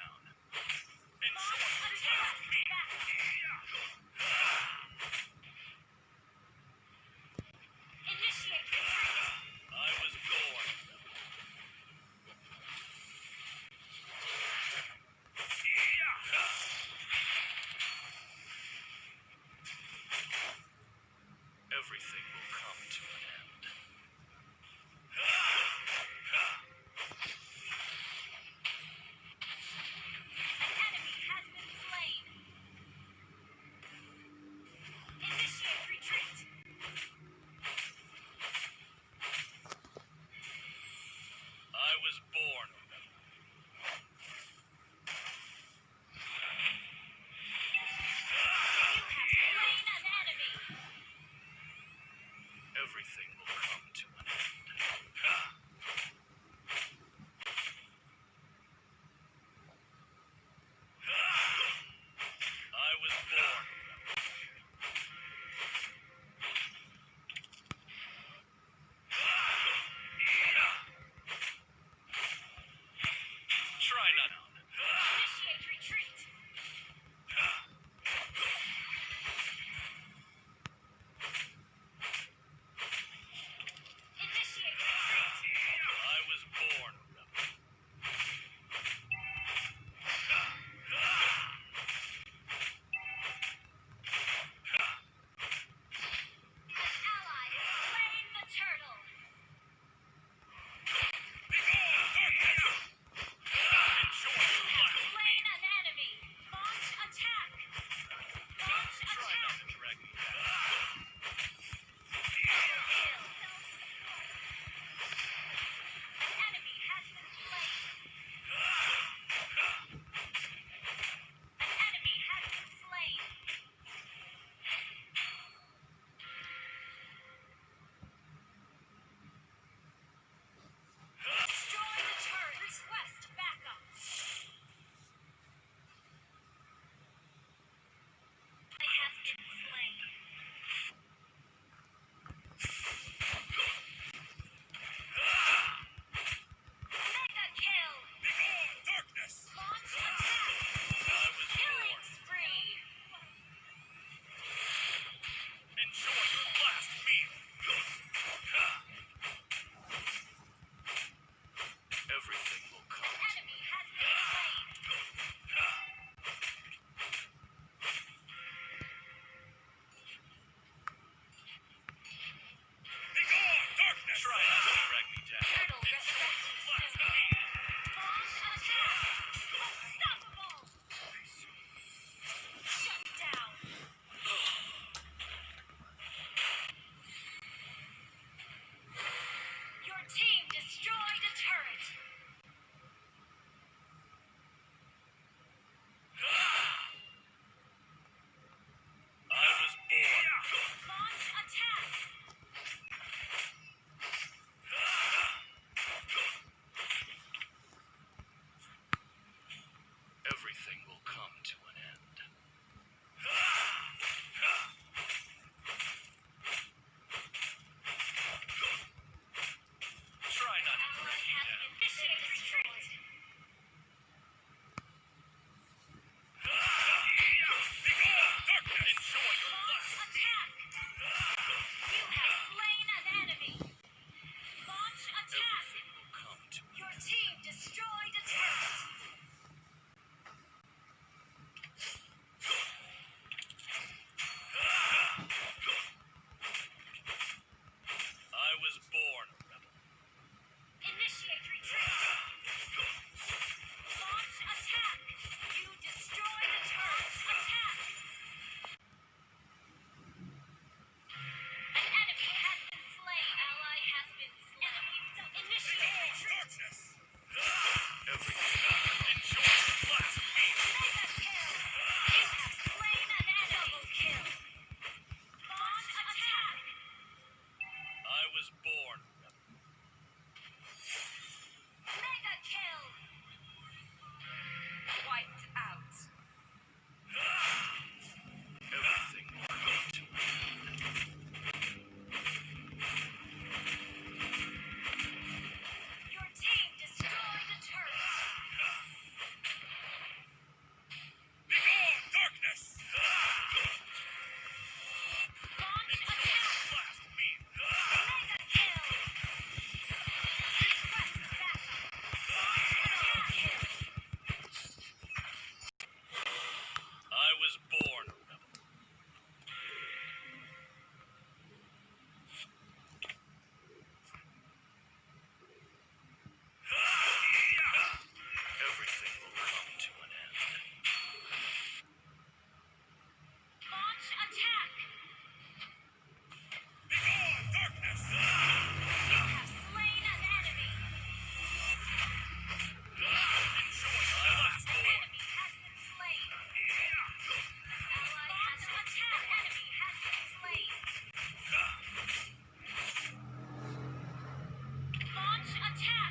down. And someone tell me.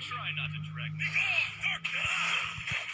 Try not to drag me.